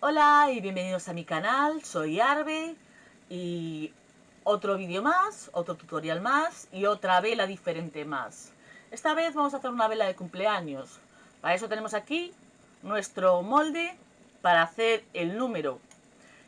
Hola y bienvenidos a mi canal, soy Arbe y otro vídeo más, otro tutorial más y otra vela diferente más. Esta vez vamos a hacer una vela de cumpleaños. Para eso tenemos aquí nuestro molde para hacer el número.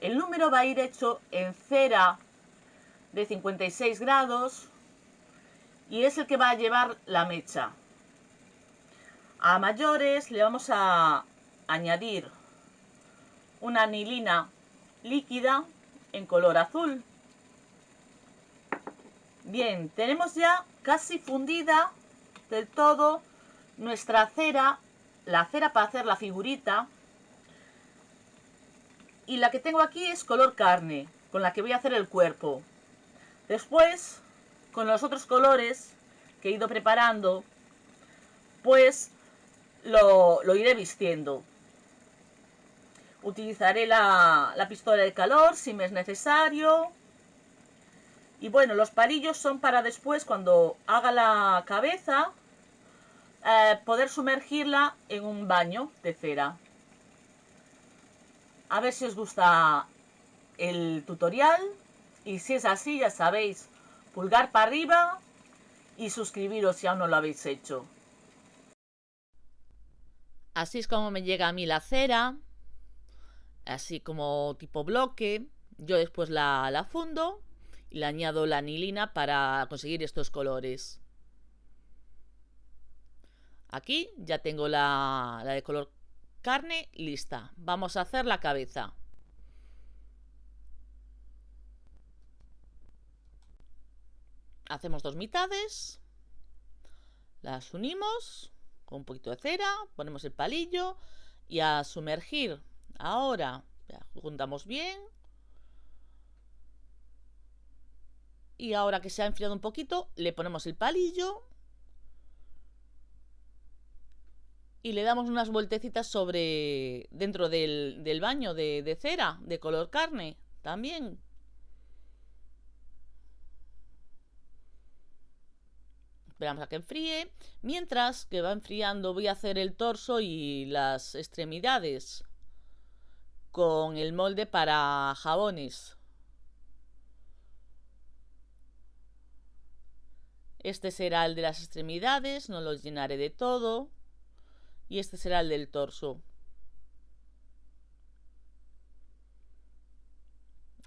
El número va a ir hecho en cera de 56 grados y es el que va a llevar la mecha. A mayores le vamos a añadir una anilina líquida en color azul. Bien, tenemos ya casi fundida del todo nuestra cera, la cera para hacer la figurita. Y la que tengo aquí es color carne, con la que voy a hacer el cuerpo. Después, con los otros colores que he ido preparando, pues lo, lo iré vistiendo. Utilizaré la, pistola de calor si me es necesario. Y bueno, los palillos son para después, cuando haga la cabeza, eh, poder sumergirla en un baño de cera. A ver si os gusta el tutorial. Y si es así, ya sabéis, pulgar para arriba y suscribiros si aún no lo habéis hecho. Así es como me llega a mí la cera así como tipo bloque. Yo después la, la fundo y le añado la anilina para conseguir estos colores. Aquí ya tengo la, la de color carne lista. Vamos a hacer la cabeza. Hacemos dos mitades. Las unimos con un poquito de cera. Ponemos el palillo y a sumergir Ahora, juntamos bien. Y ahora que se ha enfriado un poquito, le ponemos el palillo. Y le damos unas vueltecitas sobre... Dentro del, baño de, de cera, de color carne, también. Esperamos a que enfríe. Mientras que va enfriando voy a hacer el torso y las extremidades con el molde para jabones. Este será el de las extremidades, no los llenaré de todo. Y este será el del torso.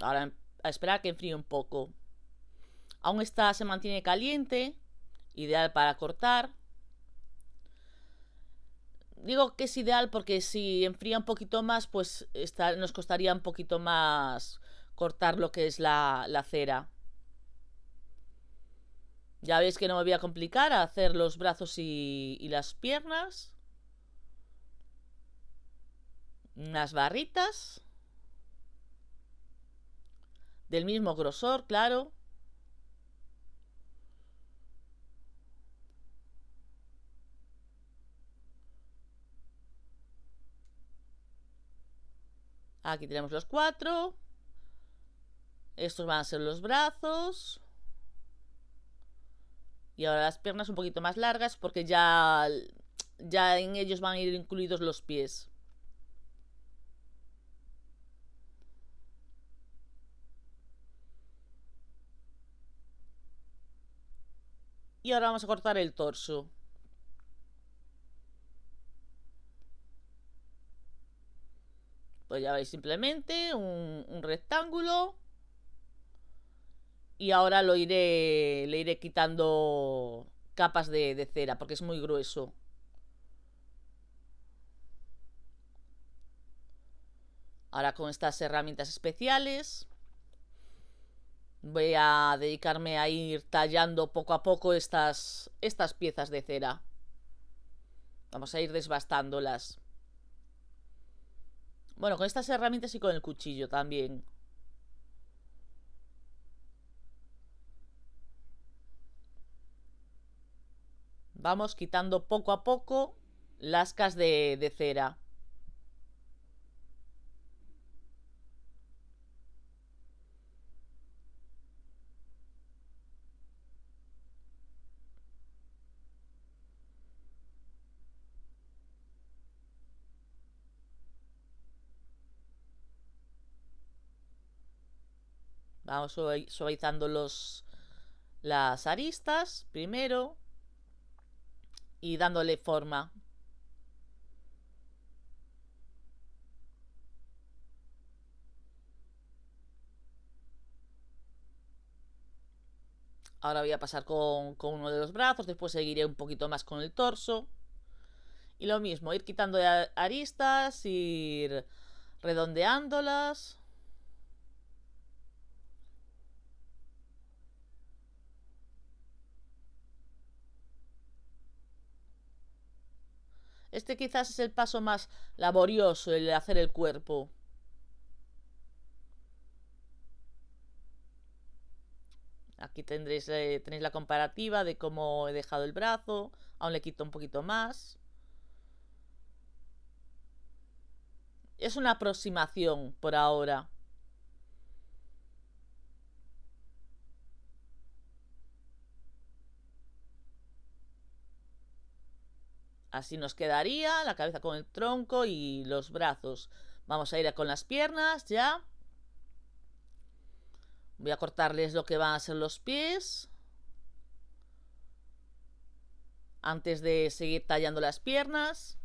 Ahora a esperar a que enfríe un poco. Aún está, se mantiene caliente, ideal para cortar. Digo que es ideal porque si enfría un poquito más, pues nos costaría un poquito más cortar lo que es la, cera. Ya veis que no me voy a complicar a hacer los brazos y, y las piernas. Unas barritas. Del mismo grosor, claro. Aquí tenemos los cuatro. Estos van a ser los brazos. Y ahora las piernas un poquito más largas porque ya, ya en ellos van a ir incluidos los pies. Y ahora vamos a cortar el torso. Ya veis simplemente un, rectángulo. Y ahora lo iré, le iré quitando capas de, de cera porque es muy grueso. Ahora con estas herramientas especiales voy a dedicarme a ir tallando poco a poco estas, estas piezas de cera. Vamos a ir desbastándolas. Bueno, con estas herramientas y con el cuchillo también. Vamos quitando poco a poco lascas de, de cera. Vamos suavizando los, las aristas primero y dándole forma. Ahora voy a pasar con, con, uno de los brazos, después seguiré un poquito más con el torso. Y lo mismo, ir quitando aristas, ir redondeándolas. Este quizás es el paso más laborioso, el de hacer el cuerpo. Aquí tendréis, eh, tenéis la comparativa de cómo he dejado el brazo. Aún le quito un poquito más. Es una aproximación por ahora. Así nos quedaría la cabeza con el tronco y los brazos. Vamos a ir con las piernas ya. Voy a cortarles lo que van a ser los pies. Antes de seguir tallando las piernas.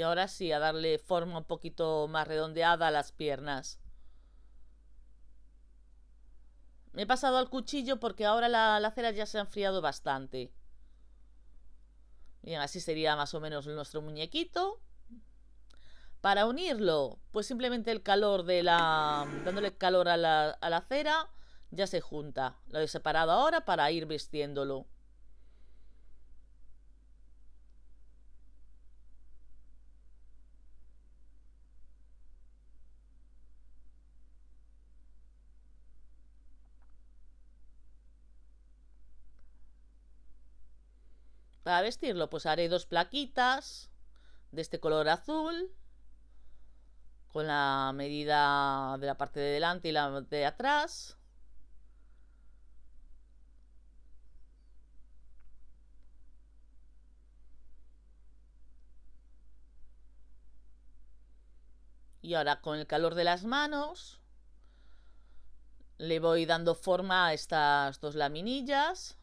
Y ahora sí, a darle forma un poquito más redondeada a las piernas. Me he pasado al cuchillo porque ahora la, cera ya se ha enfriado bastante. Bien, así sería más o menos nuestro muñequito. Para unirlo, pues simplemente el calor de la... dándole calor a la, a la cera, ya se junta. Lo he separado ahora para ir vistiéndolo. Vestirlo, pues haré dos plaquitas de este color azul con la medida de la parte de delante y la de atrás. Y ahora con el calor de las manos le voy dando forma a estas dos laminillas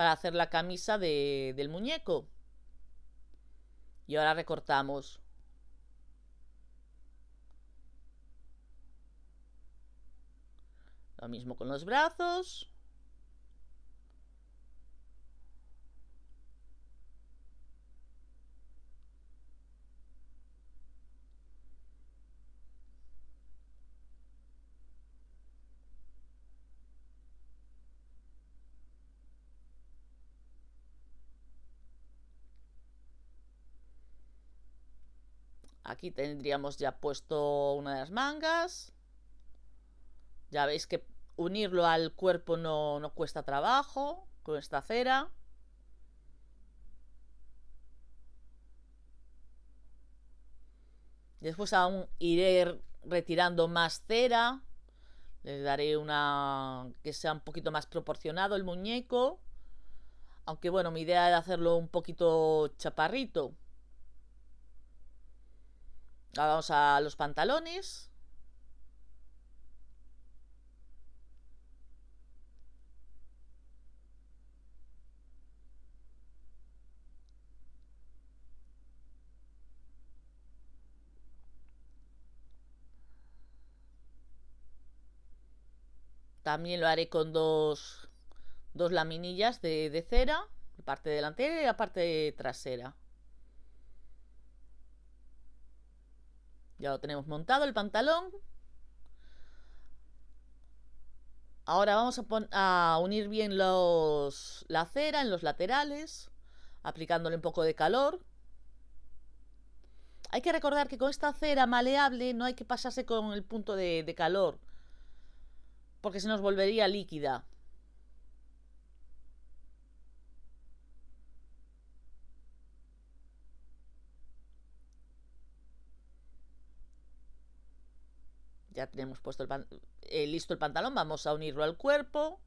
para hacer la camisa del muñeco. Y ahora recortamos. Lo mismo con los brazos. Aquí tendríamos ya puesto una de las mangas. Ya veis que unirlo al cuerpo no, no cuesta trabajo con esta cera. Después aún iré retirando más cera. Le daré una que sea un poquito más proporcionado el muñeco. Aunque bueno, mi idea era hacerlo un poquito chaparrito. Vamos a los pantalones. También lo haré con dos, dos laminillas de, de cera, la parte delantera y la parte trasera. Ya lo tenemos montado el pantalón. Ahora vamos a, unir bien los, la cera en los laterales, aplicándole un poco de calor. Hay que recordar que con esta cera maleable no hay que pasarse con el punto de, de calor, porque se nos volvería líquida. Ya tenemos puesto el eh, listo el pantalón, vamos a unirlo al cuerpo.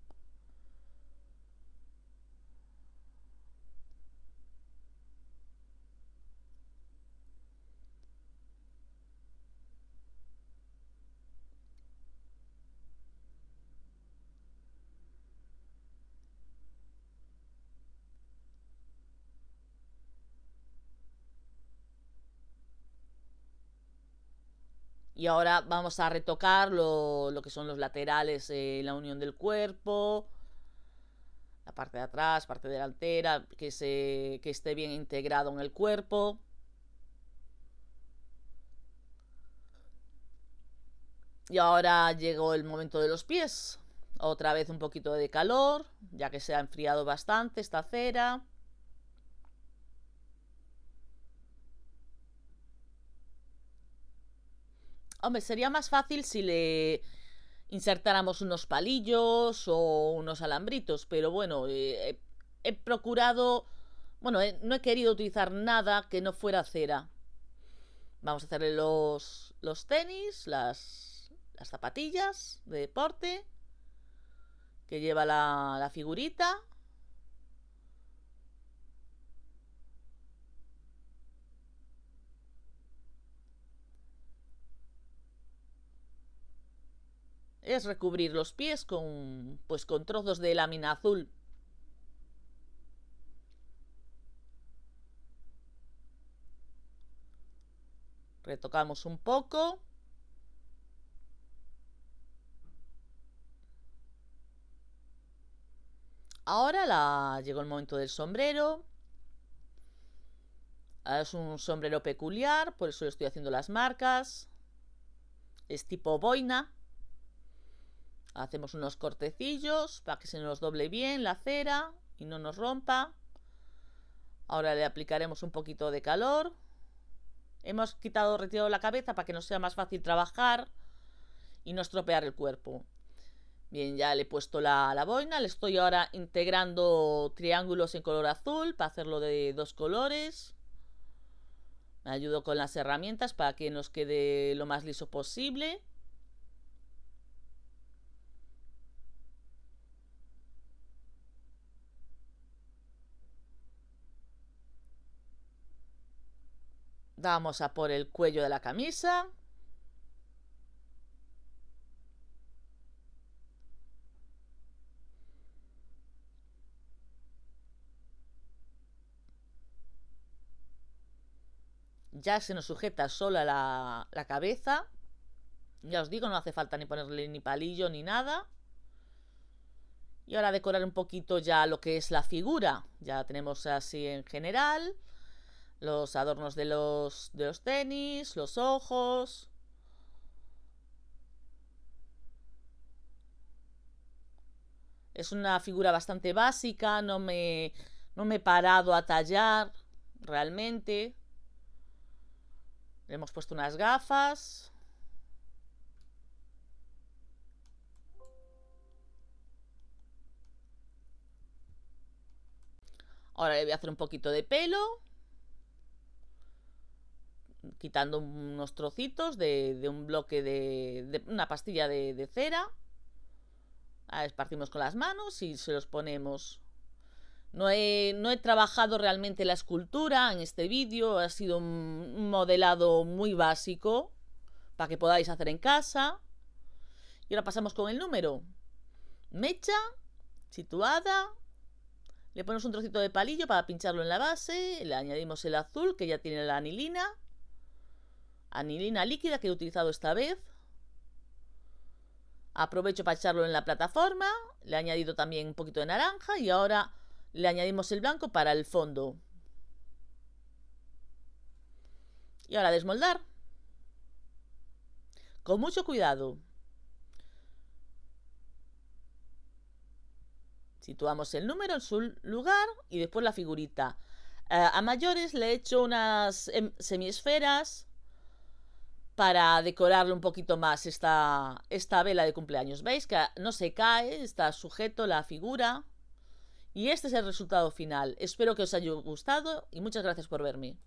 Y ahora vamos a retocar lo, que son los laterales, eh, la unión del cuerpo, la parte de atrás, parte delantera, que, se, que esté bien integrado en el cuerpo. Y ahora llegó el momento de los pies. Otra vez un poquito de calor, ya que se ha enfriado bastante esta cera. Hombre, sería más fácil si le insertáramos unos palillos o unos alambritos, pero bueno, eh, he, procurado... Bueno, no he querido utilizar nada que no fuera cera. Vamos a hacerle los, los tenis, las, las zapatillas de deporte que lleva la, la figurita. Es recubrir los pies con, pues, con trozos de lámina azul. Retocamos un poco. Ahora la... llegó el momento del sombrero. Es un sombrero peculiar, por eso le estoy haciendo las marcas. Es tipo boina. Hacemos unos cortecillos para que se nos doble bien la cera y no nos rompa. Ahora le aplicaremos un poquito de calor. Hemos quitado, retirado la cabeza para que nos sea más fácil trabajar y no estropear el cuerpo. Bien, ya le he puesto la, la boina. Le estoy ahora integrando triángulos en color azul para hacerlo de dos colores. Me ayudo con las herramientas para que nos quede lo más liso posible. Vamos a por el cuello de la camisa. Ya se nos sujeta sola la, la cabeza. Ya os digo, no hace falta ni ponerle ni palillo ni nada. Y ahora decorar un poquito ya lo que es la figura. Ya tenemos así en general los adornos de los, de los tenis, los ojos. Es una figura bastante básica, no me, no me he parado a tallar realmente. Le hemos puesto unas gafas. Ahora le voy a hacer un poquito de pelo quitando unos trocitos de, un bloque de, una pastilla de, cera. Ah, esparcimos con las manos y se los ponemos. No he, no he trabajado realmente la escultura en este vídeo, ha sido un modelado muy básico para que podáis hacer en casa. Y ahora pasamos con el número. Mecha, situada, le ponemos un trocito de palillo para pincharlo en la base, le añadimos el azul que ya tiene la anilina anilina líquida que he utilizado esta vez. Aprovecho para echarlo en la plataforma. Le he añadido también un poquito de naranja y ahora le añadimos el blanco para el fondo. Y ahora desmoldar. Con mucho cuidado. Situamos el número en su lugar y después la figurita. Eh, a mayores le he hecho unas em, semiesferas para decorarle un poquito más esta, esta vela de cumpleaños. ¿Veis que no se cae? Está sujeto la figura. Y este es el resultado final. Espero que os haya gustado y muchas gracias por verme.